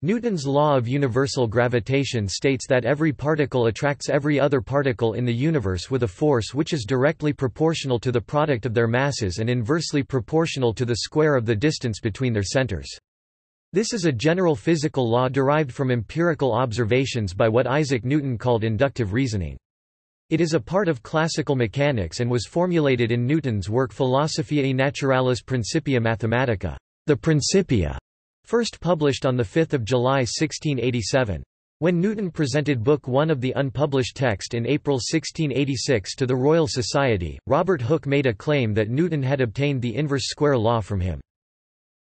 Newton's law of universal gravitation states that every particle attracts every other particle in the universe with a force which is directly proportional to the product of their masses and inversely proportional to the square of the distance between their centers. This is a general physical law derived from empirical observations by what Isaac Newton called inductive reasoning. It is a part of classical mechanics and was formulated in Newton's work Philosophiae Naturalis Principia Mathematica, the Principia, first published on 5 July 1687. When Newton presented Book One of the unpublished text in April 1686 to the Royal Society, Robert Hooke made a claim that Newton had obtained the inverse square law from him.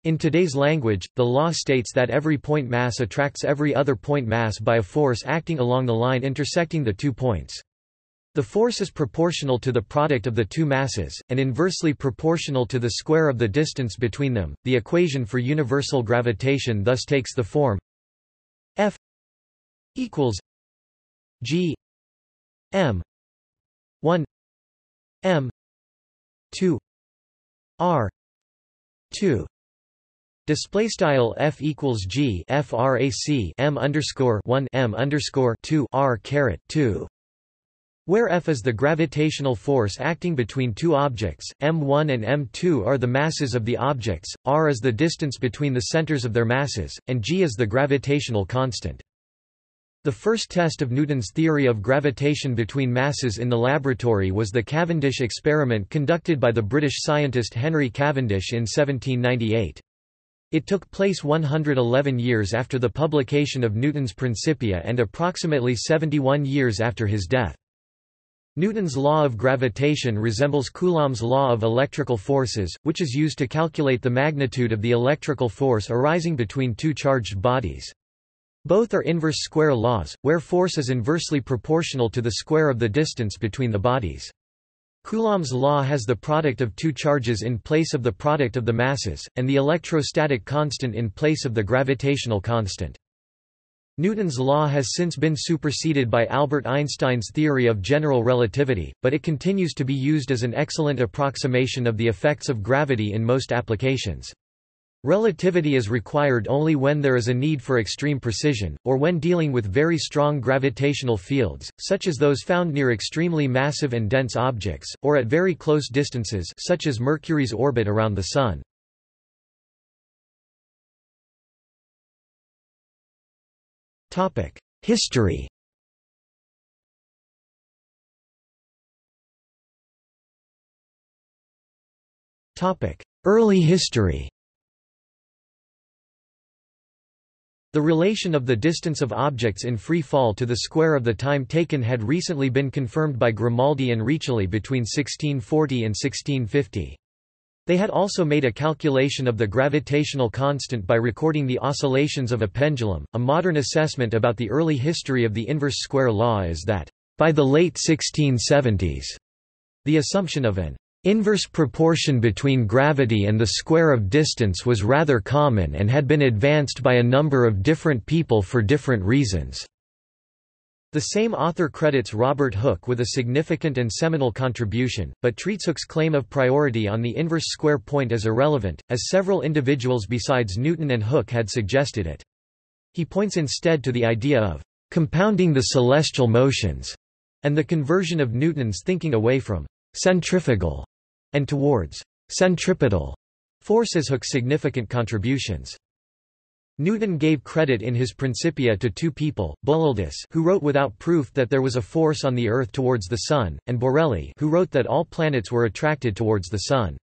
In today's language, the law states that every point mass attracts every other point mass by a force acting along the line intersecting the two points. The force is proportional to the product of the two masses, and inversely proportional to the square of the distance between them. The equation for universal gravitation thus takes the form F equals G M 1 M 2 R 2 Display style f equals g frac m underscore 1 m underscore 2 r caret 2 where F is the gravitational force acting between two objects, m1 and m2 are the masses of the objects, r is the distance between the centers of their masses, and g is the gravitational constant. The first test of Newton's theory of gravitation between masses in the laboratory was the Cavendish experiment conducted by the British scientist Henry Cavendish in 1798. It took place 111 years after the publication of Newton's Principia and approximately 71 years after his death. Newton's law of gravitation resembles Coulomb's law of electrical forces, which is used to calculate the magnitude of the electrical force arising between two charged bodies. Both are inverse square laws, where force is inversely proportional to the square of the distance between the bodies. Coulomb's law has the product of two charges in place of the product of the masses, and the electrostatic constant in place of the gravitational constant. Newton's law has since been superseded by Albert Einstein's theory of general relativity, but it continues to be used as an excellent approximation of the effects of gravity in most applications. Relativity is required only when there is a need for extreme precision, or when dealing with very strong gravitational fields, such as those found near extremely massive and dense objects, or at very close distances such as Mercury's orbit around the Sun. History. Early history. The relation of the distance of objects in free fall to the square of the time taken had recently been confirmed by Grimaldi and Riccioli between 1640 and 1650. They had also made a calculation of the gravitational constant by recording the oscillations of a pendulum. A modern assessment about the early history of the inverse square law is that, by the late 1670s, the assumption of an inverse proportion between gravity and the square of distance was rather common and had been advanced by a number of different people for different reasons. The same author credits Robert Hooke with a significant and seminal contribution, but treats Hooke's claim of priority on the inverse square point as irrelevant, as several individuals besides Newton and Hooke had suggested it. He points instead to the idea of compounding the celestial motions, and the conversion of Newton's thinking away from centrifugal and towards centripetal force as Hooke's significant contributions. Newton gave credit in his Principia to two people, Bullialdus who wrote without proof that there was a force on the Earth towards the Sun, and Borelli who wrote that all planets were attracted towards the Sun.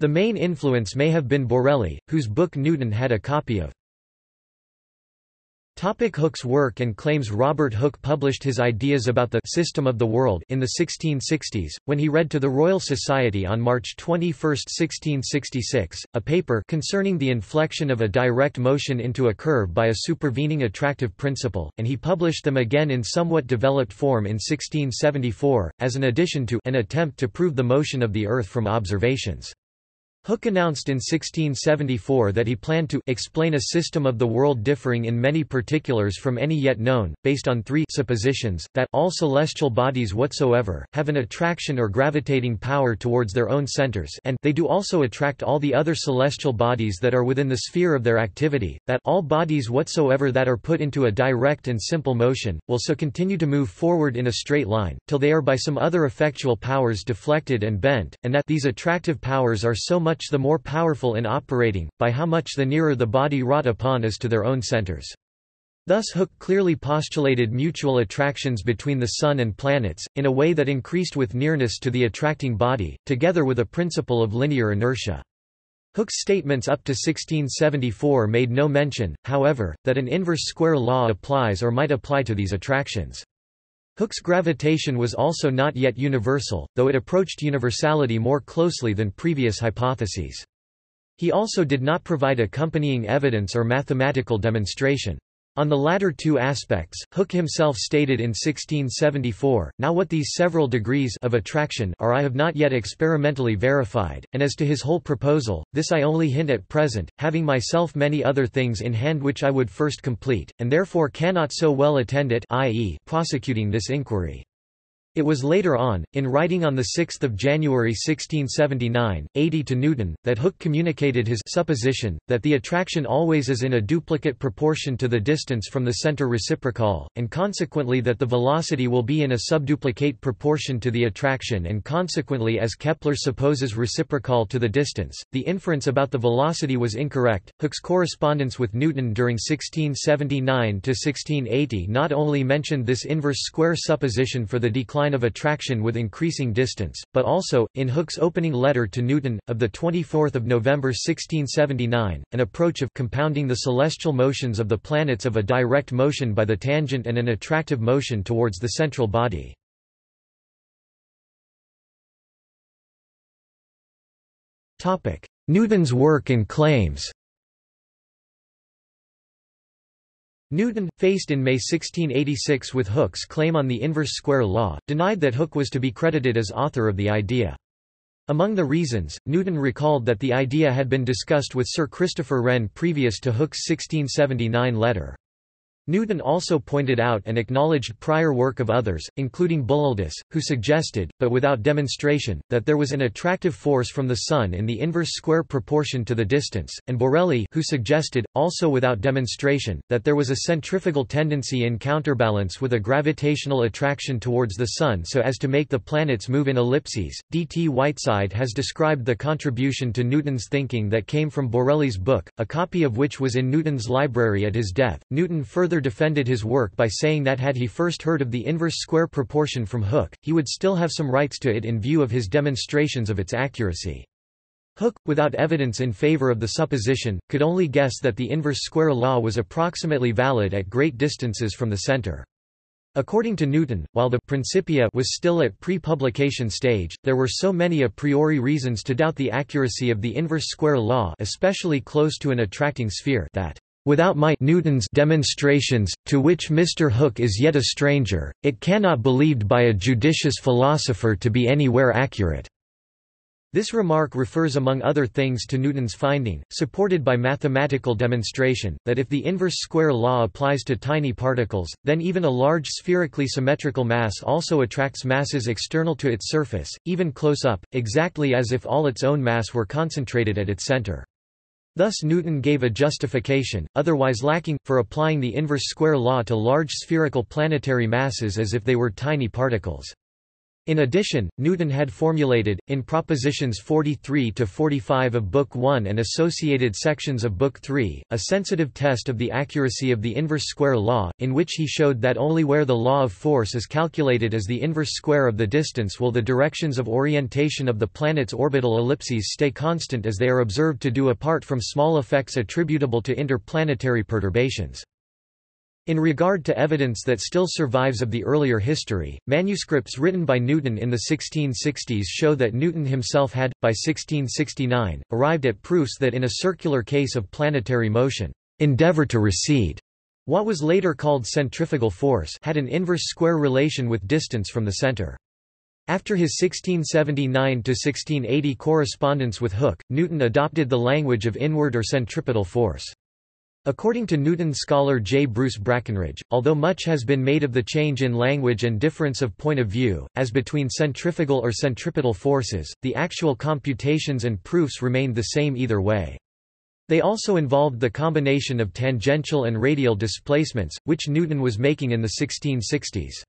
The main influence may have been Borelli, whose book Newton had a copy of. Topic Hooke's work and claims Robert Hooke published his ideas about the system of the world in the 1660s, when he read to the Royal Society on March 21, 1666, a paper concerning the inflection of a direct motion into a curve by a supervening attractive principle, and he published them again in somewhat developed form in 1674, as an addition to an attempt to prove the motion of the Earth from observations. Hooke announced in 1674 that he planned to explain a system of the world differing in many particulars from any yet known, based on three suppositions, that all celestial bodies whatsoever, have an attraction or gravitating power towards their own centers and they do also attract all the other celestial bodies that are within the sphere of their activity, that all bodies whatsoever that are put into a direct and simple motion, will so continue to move forward in a straight line, till they are by some other effectual powers deflected and bent, and that these attractive powers are so much the more powerful in operating, by how much the nearer the body wrought upon is to their own centers. Thus Hooke clearly postulated mutual attractions between the Sun and planets, in a way that increased with nearness to the attracting body, together with a principle of linear inertia. Hooke's statements up to 1674 made no mention, however, that an inverse square law applies or might apply to these attractions. Hooke's gravitation was also not yet universal, though it approached universality more closely than previous hypotheses. He also did not provide accompanying evidence or mathematical demonstration. On the latter two aspects, Hooke himself stated in 1674, Now what these several degrees of attraction are I have not yet experimentally verified, and as to his whole proposal, this I only hint at present, having myself many other things in hand which I would first complete, and therefore cannot so well attend it i.e. prosecuting this inquiry. It was later on, in writing on 6 January 1679, 80 to Newton, that Hooke communicated his supposition, that the attraction always is in a duplicate proportion to the distance from the center reciprocal, and consequently that the velocity will be in a subduplicate proportion to the attraction and consequently as Kepler supposes reciprocal to the distance, the inference about the velocity was incorrect. Hooke's correspondence with Newton during 1679–1680 not only mentioned this inverse square supposition for the decline line of attraction with increasing distance, but also, in Hooke's opening letter to Newton, of 24 November 1679, an approach of compounding the celestial motions of the planets of a direct motion by the tangent and an attractive motion towards the central body. Newton's work and claims Newton, faced in May 1686 with Hooke's claim on the inverse square law, denied that Hooke was to be credited as author of the idea. Among the reasons, Newton recalled that the idea had been discussed with Sir Christopher Wren previous to Hooke's 1679 letter. Newton also pointed out and acknowledged prior work of others, including Bullialdus, who suggested, but without demonstration, that there was an attractive force from the Sun in the inverse square proportion to the distance, and Borelli who suggested, also without demonstration, that there was a centrifugal tendency in counterbalance with a gravitational attraction towards the Sun so as to make the planets move in ellipses. D. T. Whiteside has described the contribution to Newton's thinking that came from Borelli's book, a copy of which was in Newton's library at his death. Newton further further defended his work by saying that had he first heard of the inverse square proportion from Hooke, he would still have some rights to it in view of his demonstrations of its accuracy. Hooke, without evidence in favor of the supposition, could only guess that the inverse square law was approximately valid at great distances from the center. According to Newton, while the Principia was still at pre-publication stage, there were so many a priori reasons to doubt the accuracy of the inverse square law especially close to an attracting sphere that Without my Newton's demonstrations, to which Mr. Hooke is yet a stranger, it cannot be believed by a judicious philosopher to be anywhere accurate." This remark refers among other things to Newton's finding, supported by mathematical demonstration, that if the inverse square law applies to tiny particles, then even a large spherically symmetrical mass also attracts masses external to its surface, even close up, exactly as if all its own mass were concentrated at its center. Thus Newton gave a justification, otherwise lacking, for applying the inverse square law to large spherical planetary masses as if they were tiny particles. In addition, Newton had formulated, in propositions 43 to 45 of Book 1 and associated sections of Book 3, a sensitive test of the accuracy of the inverse square law, in which he showed that only where the law of force is calculated as the inverse square of the distance will the directions of orientation of the planet's orbital ellipses stay constant as they are observed to do apart from small effects attributable to interplanetary perturbations. In regard to evidence that still survives of the earlier history, manuscripts written by Newton in the 1660s show that Newton himself had, by 1669, arrived at proofs that in a circular case of planetary motion, endeavor to recede, what was later called centrifugal force had an inverse square relation with distance from the center. After his 1679–1680 correspondence with Hooke, Newton adopted the language of inward or centripetal force. According to Newton scholar J. Bruce Brackenridge, although much has been made of the change in language and difference of point of view, as between centrifugal or centripetal forces, the actual computations and proofs remained the same either way. They also involved the combination of tangential and radial displacements, which Newton was making in the 1660s.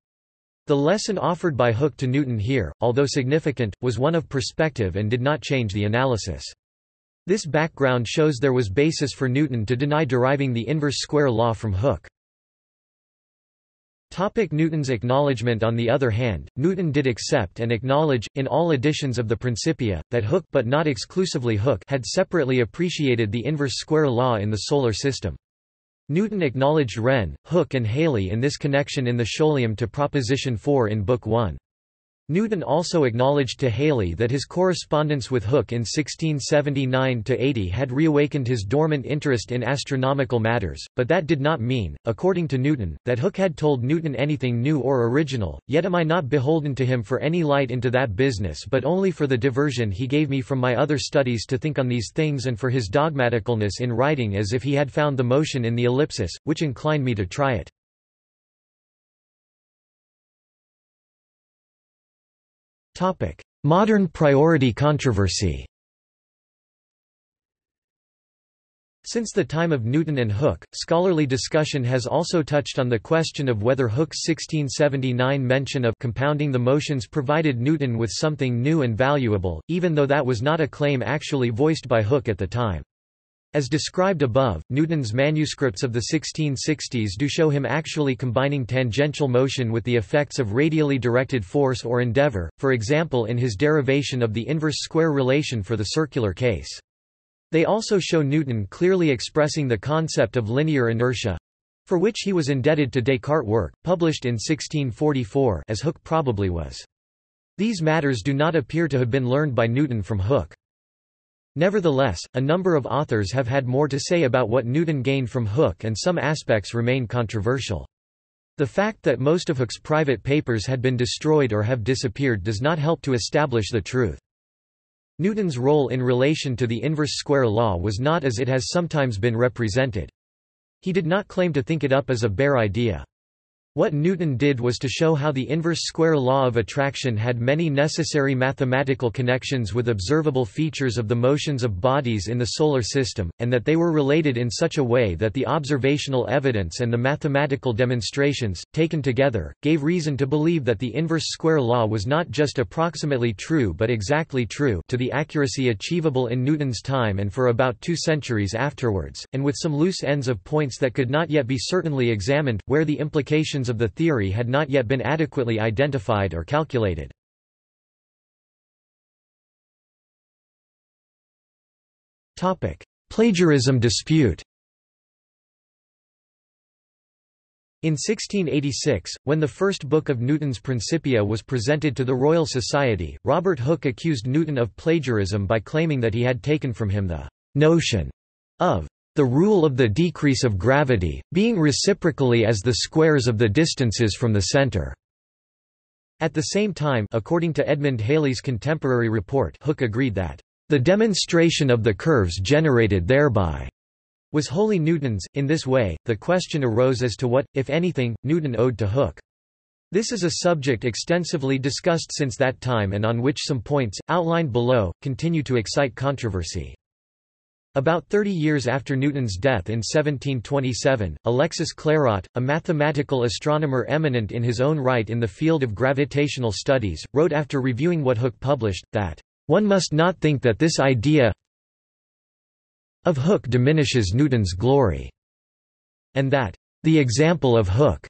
The lesson offered by Hooke to Newton here, although significant, was one of perspective and did not change the analysis. This background shows there was basis for Newton to deny deriving the inverse square law from Hooke. Topic Newton's acknowledgement On the other hand, Newton did accept and acknowledge, in all editions of the Principia, that Hooke but not exclusively Hooke had separately appreciated the inverse square law in the Solar System. Newton acknowledged Wren, Hooke and Halley in this connection in the Scholium to Proposition 4 in Book 1. Newton also acknowledged to Halley that his correspondence with Hooke in 1679–80 had reawakened his dormant interest in astronomical matters, but that did not mean, according to Newton, that Hooke had told Newton anything new or original, yet am I not beholden to him for any light into that business but only for the diversion he gave me from my other studies to think on these things and for his dogmaticalness in writing as if he had found the motion in the ellipsis, which inclined me to try it. Modern priority controversy Since the time of Newton and Hooke, scholarly discussion has also touched on the question of whether Hooke's 1679 mention of compounding the motions provided Newton with something new and valuable, even though that was not a claim actually voiced by Hooke at the time. As described above, Newton's manuscripts of the 1660s do show him actually combining tangential motion with the effects of radially directed force or endeavor, for example in his derivation of the inverse square relation for the circular case. They also show Newton clearly expressing the concept of linear inertia—for which he was indebted to Descartes' work, published in 1644 as Hooke probably was. These matters do not appear to have been learned by Newton from Hooke. Nevertheless, a number of authors have had more to say about what Newton gained from Hooke and some aspects remain controversial. The fact that most of Hooke's private papers had been destroyed or have disappeared does not help to establish the truth. Newton's role in relation to the inverse square law was not as it has sometimes been represented. He did not claim to think it up as a bare idea. What Newton did was to show how the inverse square law of attraction had many necessary mathematical connections with observable features of the motions of bodies in the Solar System, and that they were related in such a way that the observational evidence and the mathematical demonstrations, taken together, gave reason to believe that the inverse square law was not just approximately true but exactly true to the accuracy achievable in Newton's time and for about two centuries afterwards, and with some loose ends of points that could not yet be certainly examined, where the implications of the theory had not yet been adequately identified or calculated. Plagiarism dispute In 1686, when the first book of Newton's Principia was presented to the Royal Society, Robert Hooke accused Newton of plagiarism by claiming that he had taken from him the notion of the rule of the decrease of gravity, being reciprocally as the squares of the distances from the center. At the same time according to Edmund Halley's contemporary report Hooke agreed that, "...the demonstration of the curves generated thereby." was wholly Newton's. In this way, the question arose as to what, if anything, Newton owed to Hooke. This is a subject extensively discussed since that time and on which some points, outlined below, continue to excite controversy. About 30 years after Newton's death in 1727, Alexis Clairaut, a mathematical astronomer eminent in his own right in the field of gravitational studies, wrote after reviewing what Hooke published, that, "...one must not think that this idea of Hooke diminishes Newton's glory," and that, "...the example of Hooke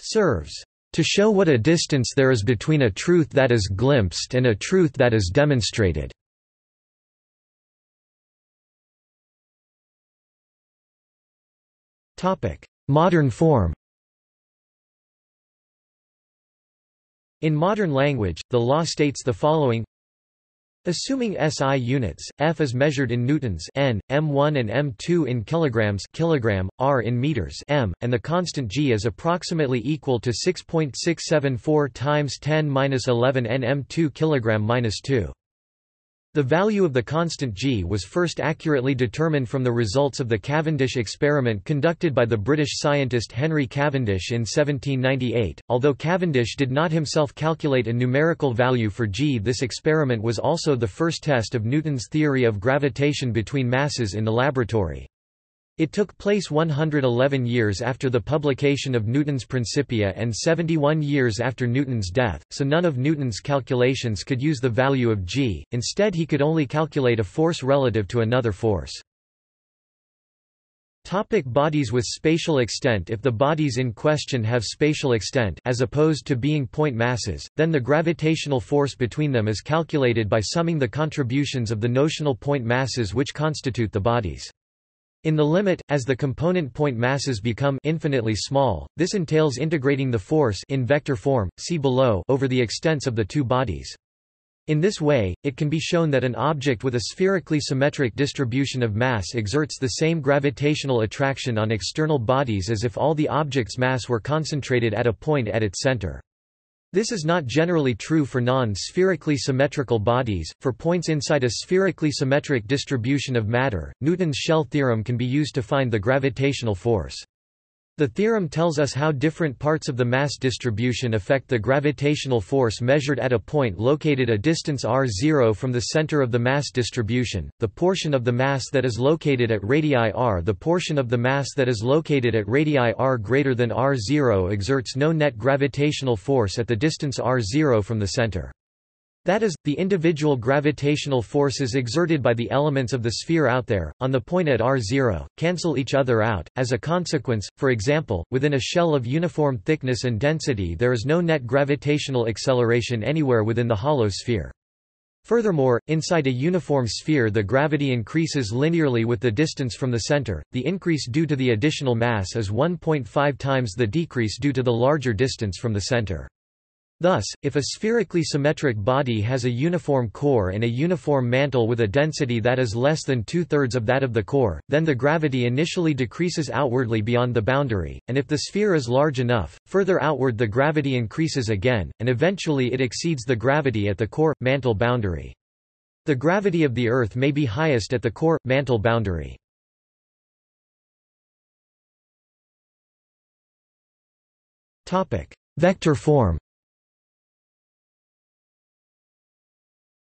serves to show what a distance there is between a truth that is glimpsed and a truth that is demonstrated." Modern form. In modern language, the law states the following. Assuming SI units, F is measured in newtons n, m1 and m2 in kilograms kilogram, r in meters m, and the constant g is approximately equal to 6.674 times 10^-11 n m2 kg-2. The value of the constant g was first accurately determined from the results of the Cavendish experiment conducted by the British scientist Henry Cavendish in 1798. Although Cavendish did not himself calculate a numerical value for g, this experiment was also the first test of Newton's theory of gravitation between masses in the laboratory. It took place 111 years after the publication of Newton's Principia and 71 years after Newton's death, so none of Newton's calculations could use the value of g, instead he could only calculate a force relative to another force. Topic bodies with spatial extent If the bodies in question have spatial extent as opposed to being point masses, then the gravitational force between them is calculated by summing the contributions of the notional point masses which constitute the bodies. In the limit, as the component point masses become infinitely small, this entails integrating the force in vector form, see below, over the extents of the two bodies. In this way, it can be shown that an object with a spherically symmetric distribution of mass exerts the same gravitational attraction on external bodies as if all the object's mass were concentrated at a point at its center. This is not generally true for non-spherically symmetrical bodies. For points inside a spherically symmetric distribution of matter, Newton's shell theorem can be used to find the gravitational force. The theorem tells us how different parts of the mass distribution affect the gravitational force measured at a point located a distance r0 from the center of the mass distribution, the portion of the mass that is located at radii r The portion of the mass that is located at radii r greater than r0 exerts no net gravitational force at the distance r0 from the center. That is, the individual gravitational forces exerted by the elements of the sphere out there, on the point at r0, cancel each other out. As a consequence, for example, within a shell of uniform thickness and density there is no net gravitational acceleration anywhere within the hollow sphere. Furthermore, inside a uniform sphere the gravity increases linearly with the distance from the center, the increase due to the additional mass is 1.5 times the decrease due to the larger distance from the center. Thus, if a spherically symmetric body has a uniform core and a uniform mantle with a density that is less than two-thirds of that of the core, then the gravity initially decreases outwardly beyond the boundary, and if the sphere is large enough, further outward the gravity increases again, and eventually it exceeds the gravity at the core-mantle boundary. The gravity of the Earth may be highest at the core-mantle boundary. Vector form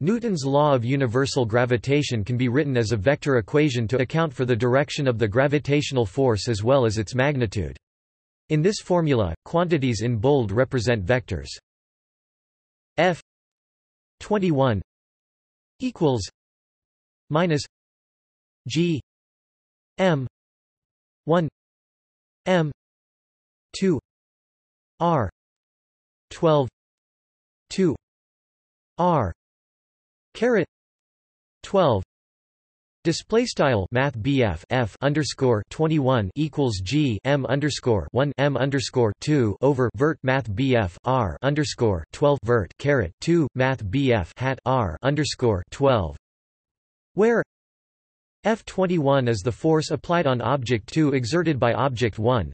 Newton's law of universal gravitation can be written as a vector equation to account for the direction of the gravitational force as well as its magnitude. In this formula, quantities in bold represent vectors. F 21 equals minus G M 1 M 2 R 12 2 R Caret twelve Display style Math BF F underscore twenty one equals G M underscore one M underscore two over vert Math BF R underscore twelve vert caret two Math BF hat R underscore twelve where F twenty one is the force applied on object two exerted by object one.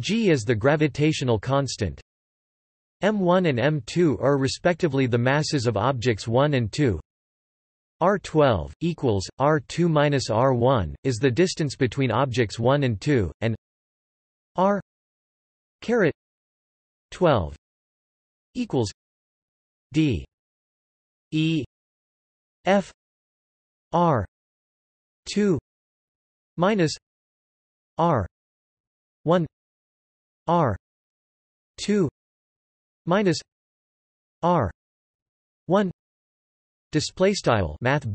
G is the gravitational constant M1 and M2 are respectively the masses of objects 1 and 2. R12 equals R2 minus R1 is the distance between objects 1 and 2, and R caret 12 equals D E F R 2 minus R 1 R 2 minus r 1 Display style Math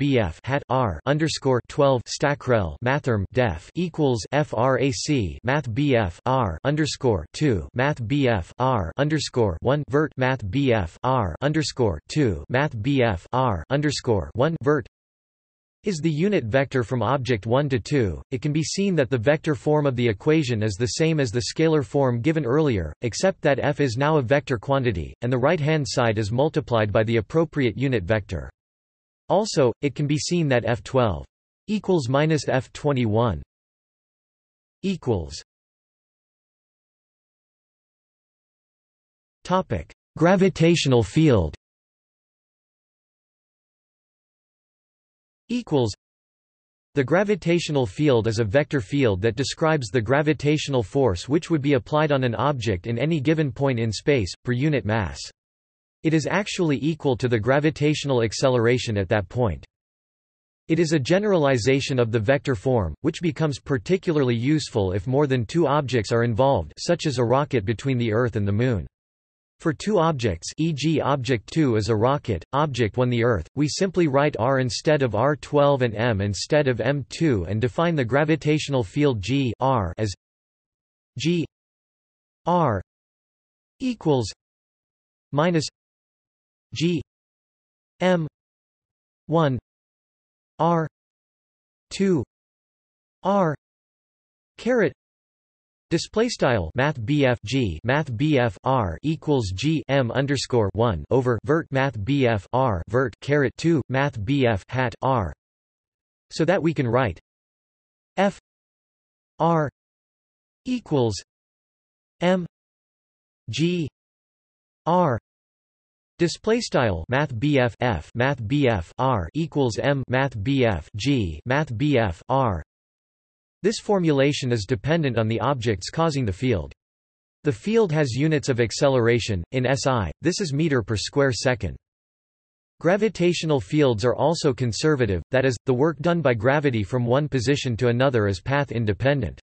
hat R underscore twelve stackrel mathrm def equals FRAC Math BF R underscore two Math BF R underscore one vert Math BF R underscore two Math BF R underscore one vert is the unit vector from object 1 to 2, it can be seen that the vector form of the equation is the same as the scalar form given earlier, except that f is now a vector quantity, and the right-hand side is multiplied by the appropriate unit vector. Also, it can be seen that F12 equals minus F21 equals topic gravitational field equals the gravitational field is a vector field that describes the gravitational force which would be applied on an object in any given point in space, per unit mass. It is actually equal to the gravitational acceleration at that point. It is a generalization of the vector form, which becomes particularly useful if more than two objects are involved such as a rocket between the Earth and the Moon. For two objects e.g. object 2 is a rocket, object 1 the Earth, we simply write r instead of r12 and m instead of m2 and define the gravitational field g r as g r equals minus g m 1 r 2 r caret Display style Math BF G Math BF R equals G M underscore one over vert Math BF R vert caret two Math BF hat R so that we can write F R equals M G R. Display style Math BF F Math BF R equals M Math BF G Math BF R this formulation is dependent on the objects causing the field. The field has units of acceleration, in SI, this is meter per square second. Gravitational fields are also conservative, that is, the work done by gravity from one position to another is path independent.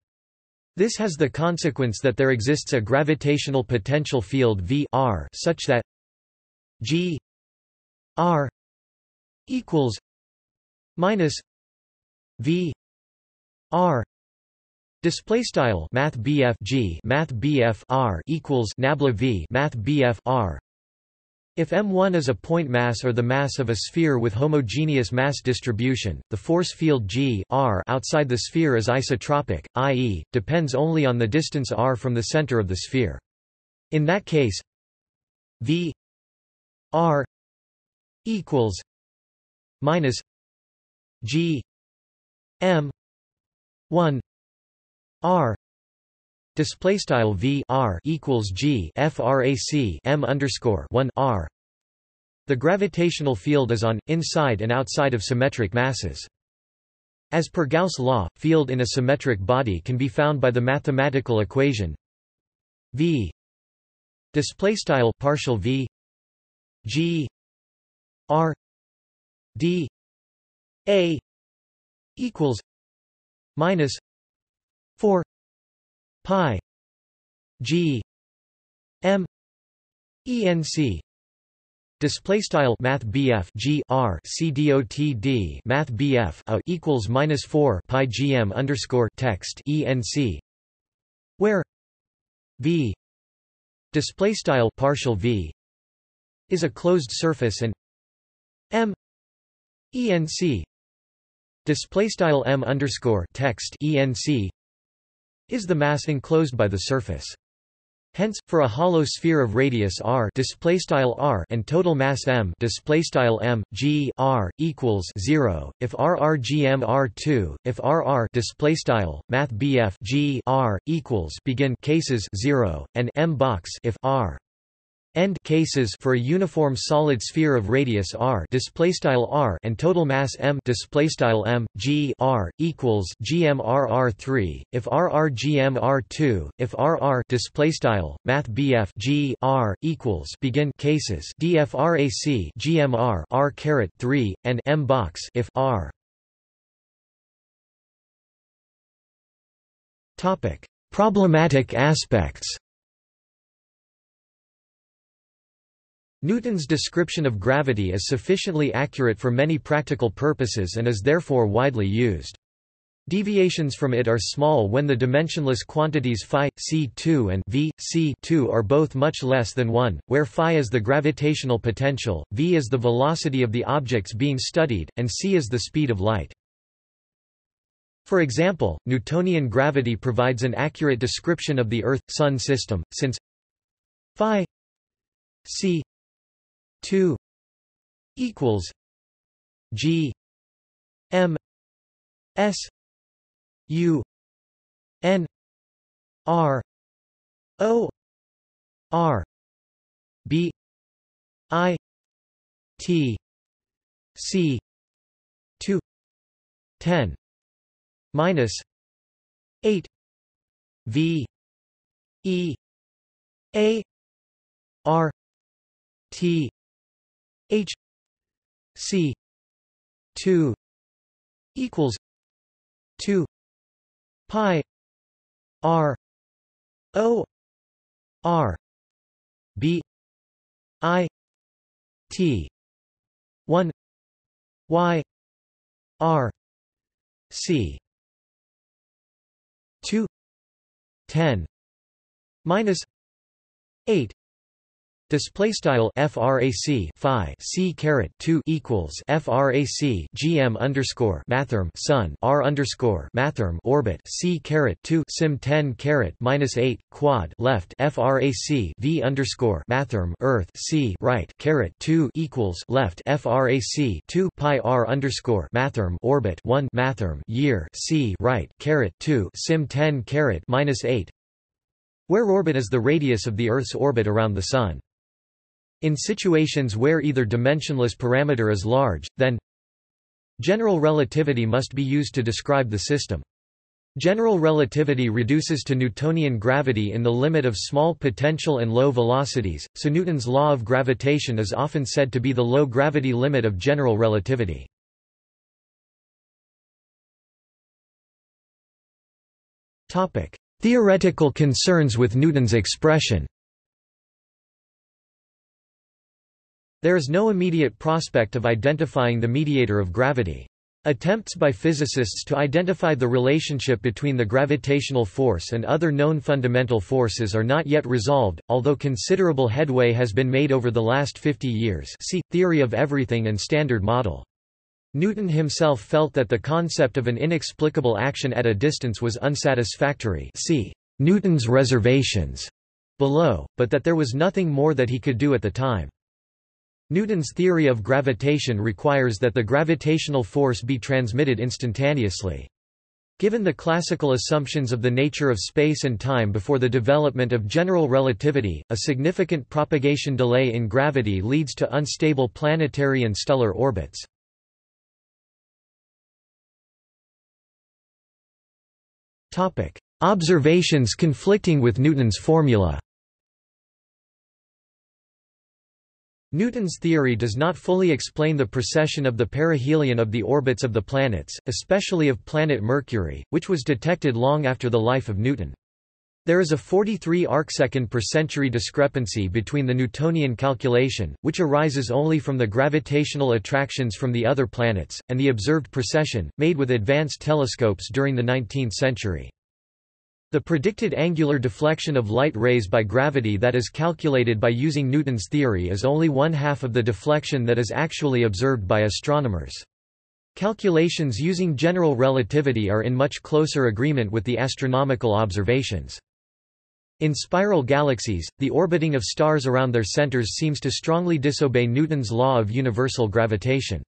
This has the consequence that there exists a gravitational potential field V r such that G r equals minus V R display style math G math R equals nabla V math R if M1 is a point mass or the mass of a sphere with homogeneous mass distribution, the force field G R outside the sphere is isotropic, i.e., depends only on the distance r from the center of the sphere. In that case, V R equals minus G M 1 r display style v r equals g frac m underscore 1 r. The gravitational field is on inside and outside of symmetric masses. As per Gauss law field in a symmetric body can be found by the mathematical equation v display style partial v g r d a equals minus 4 pi g m enc Display style Math BF G R C D O T D Math BF a equals minus four Pi GM underscore text ENC where V display style partial V is a closed surface and M ENC display style m underscore text enc is the mass enclosed by the surface. Hence, for a hollow sphere of radius r display style r and total mass m m g r equals 0, if r r g m r 2, if r r display style math bf g r equals begin cases 0, and m box if r end cases for a uniform solid sphere of radius r displaystyle r and total mass m displaystyle m g r equals gmrr3 if r r gmr2 if r r displaystyle math bf g r equals begin cases dfrac gmr r caret 3 and m box if r. Topic. Problematic aspects Newton's description of gravity is sufficiently accurate for many practical purposes and is therefore widely used. Deviations from it are small when the dimensionless quantities phi, c2 and v, c2 are both much less than 1, where phi is the gravitational potential, v is the velocity of the objects being studied, and c is the speed of light. For example, Newtonian gravity provides an accurate description of the Earth-Sun system, since phi c 2 equals G M S U N R O R B I T C two ten minus eight V E A R T H C two equals two pi R O R B I T one Y R C two ten minus eight Display style frac phi c caret 2 equals frac gm underscore mathrm sun r underscore mathrm orbit c caret 2 sim 10 caret minus 8 quad left frac v underscore mathrm earth c right caret 2 equals left frac 2 pi r underscore mathrm orbit 1 mathrm year c right caret 2 sim 10 caret minus 8 where orbit is the radius of the Earth's orbit around the Sun. In situations where either dimensionless parameter is large, then general relativity must be used to describe the system. General relativity reduces to Newtonian gravity in the limit of small potential and low velocities, so Newton's law of gravitation is often said to be the low gravity limit of general relativity. Theoretical concerns with Newton's expression There is no immediate prospect of identifying the mediator of gravity. Attempts by physicists to identify the relationship between the gravitational force and other known fundamental forces are not yet resolved, although considerable headway has been made over the last 50 years see, Theory of Everything and Standard Model. Newton himself felt that the concept of an inexplicable action at a distance was unsatisfactory see Newton's reservations below, but that there was nothing more that he could do at the time. Newton's theory of gravitation requires that the gravitational force be transmitted instantaneously. Given the classical assumptions of the nature of space and time before the development of general relativity, a significant propagation delay in gravity leads to unstable planetary and stellar orbits. Observations conflicting with Newton's formula Newton's theory does not fully explain the precession of the perihelion of the orbits of the planets, especially of planet Mercury, which was detected long after the life of Newton. There is a 43 arcsecond per century discrepancy between the Newtonian calculation, which arises only from the gravitational attractions from the other planets, and the observed precession, made with advanced telescopes during the 19th century. The predicted angular deflection of light rays by gravity that is calculated by using Newton's theory is only one half of the deflection that is actually observed by astronomers. Calculations using general relativity are in much closer agreement with the astronomical observations. In spiral galaxies, the orbiting of stars around their centers seems to strongly disobey Newton's law of universal gravitation.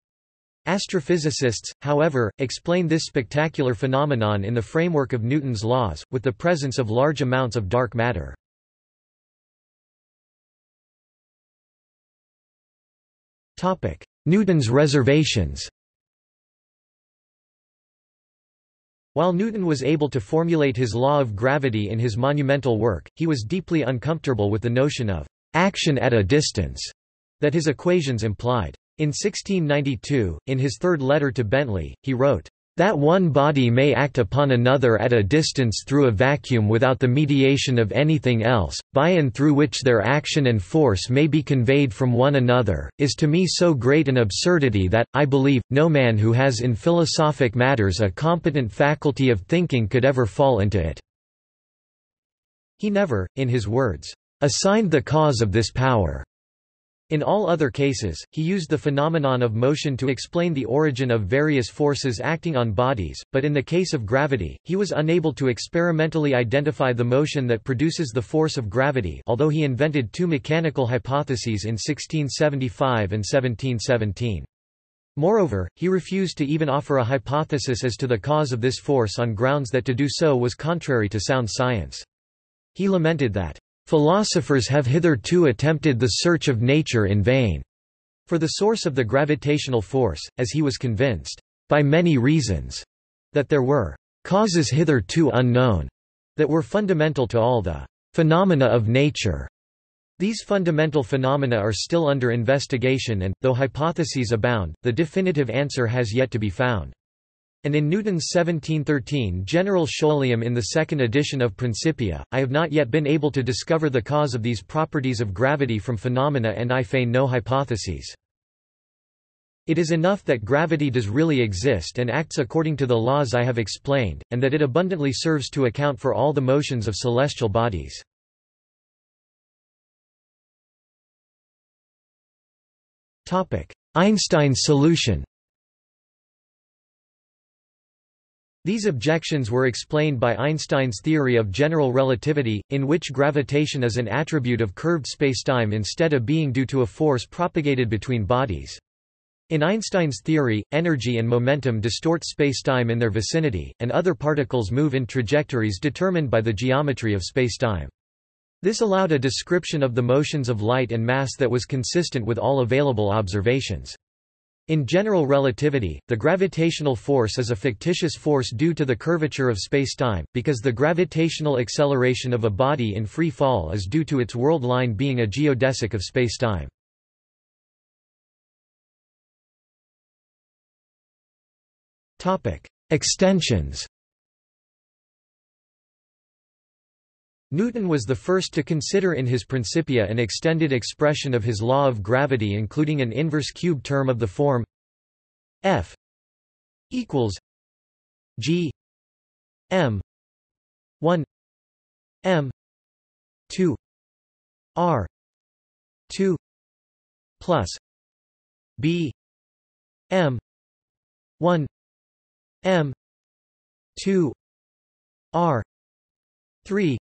Astrophysicists, however, explain this spectacular phenomenon in the framework of Newton's laws, with the presence of large amounts of dark matter. Newton's reservations While Newton was able to formulate his law of gravity in his monumental work, he was deeply uncomfortable with the notion of action at a distance that his equations implied. In 1692, in his third letter to Bentley, he wrote, "...that one body may act upon another at a distance through a vacuum without the mediation of anything else, by and through which their action and force may be conveyed from one another, is to me so great an absurdity that, I believe, no man who has in philosophic matters a competent faculty of thinking could ever fall into it." He never, in his words, "...assigned the cause of this power." In all other cases, he used the phenomenon of motion to explain the origin of various forces acting on bodies, but in the case of gravity, he was unable to experimentally identify the motion that produces the force of gravity although he invented two mechanical hypotheses in 1675 and 1717. Moreover, he refused to even offer a hypothesis as to the cause of this force on grounds that to do so was contrary to sound science. He lamented that, "...philosophers have hitherto attempted the search of nature in vain." For the source of the gravitational force, as he was convinced, by many reasons, that there were causes hitherto unknown, that were fundamental to all the phenomena of nature. These fundamental phenomena are still under investigation and, though hypotheses abound, the definitive answer has yet to be found. And in Newton's 1713 General Scholium in the second edition of Principia, I have not yet been able to discover the cause of these properties of gravity from phenomena and I feign no hypotheses. It is enough that gravity does really exist and acts according to the laws I have explained, and that it abundantly serves to account for all the motions of celestial bodies. Einstein's solution These objections were explained by Einstein's theory of general relativity, in which gravitation is an attribute of curved spacetime instead of being due to a force propagated between bodies. In Einstein's theory, energy and momentum distort spacetime in their vicinity, and other particles move in trajectories determined by the geometry of spacetime. This allowed a description of the motions of light and mass that was consistent with all available observations. In general relativity, the gravitational force is a fictitious force due to the curvature of spacetime, because the gravitational acceleration of a body in free fall is due to its world line being a geodesic of spacetime. Extensions Newton was the first to consider in his Principia an extended expression of his law of gravity including an inverse cube term of the form F equals G M 1 M 2 R 2 plus B M 1 M 2 R 3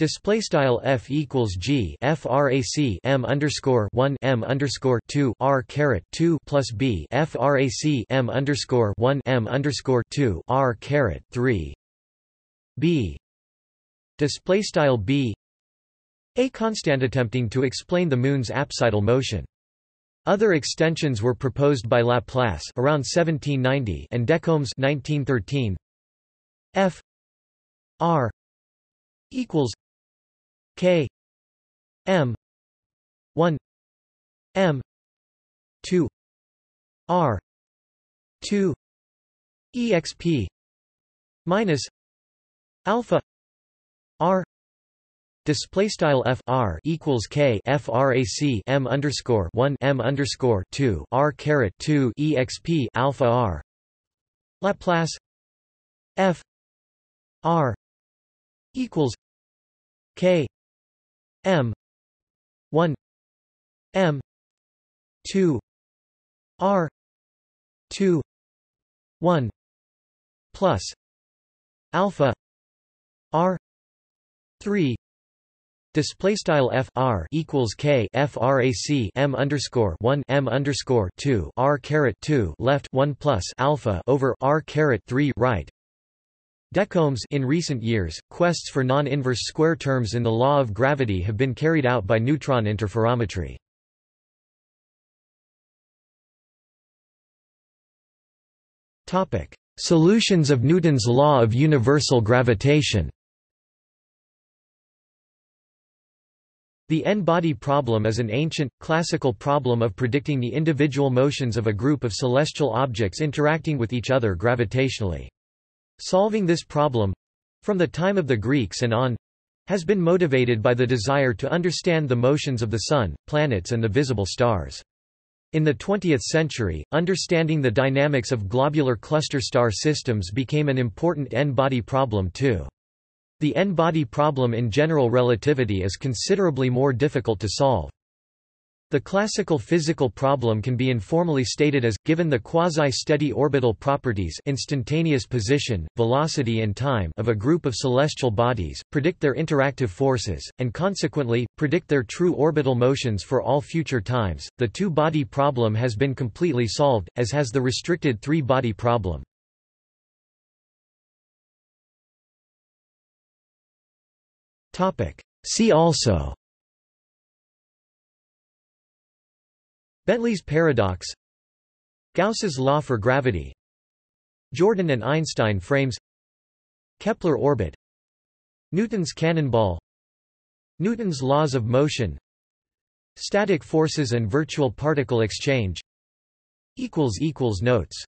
Display style f equals g frac m underscore one m underscore two r caret two plus b frac m underscore one m underscore two r caret three. B. Display style b. A constant attempting to explain the moon's apsidal motion. Other extensions were proposed by Laplace around 1790 and Decombes 1913. F. R. equals K. M. one. M. two. R. two. EXP minus alpha R. Display style f r equals k frac m underscore one m underscore two r caret two exp alpha r. Laplace f r equals k M. one. M. two. R. two. one. Plus alpha R three. Display style f r equals k frac m underscore one m underscore two r caret two left one plus alpha over r caret three right Decombes in recent years, quests for non-inverse square terms in the law of gravity have been carried out by neutron interferometry. Topic: Solutions of Newton's law of universal gravitation. The n-body problem is an ancient, classical problem of predicting the individual motions of a group of celestial objects interacting with each other gravitationally. Solving this problem—from the time of the Greeks and on, has been motivated by the desire to understand the motions of the Sun, planets and the visible stars. In the 20th century, understanding the dynamics of globular cluster star systems became an important n-body problem too. The n-body problem in general relativity is considerably more difficult to solve. The classical physical problem can be informally stated as, given the quasi-steady orbital properties instantaneous position, velocity and time of a group of celestial bodies, predict their interactive forces, and consequently, predict their true orbital motions for all future times. The two-body problem has been completely solved, as has the restricted three-body problem. See also Bentley's paradox Gauss's law for gravity Jordan and Einstein frames Kepler orbit Newton's cannonball Newton's laws of motion Static forces and virtual particle exchange Notes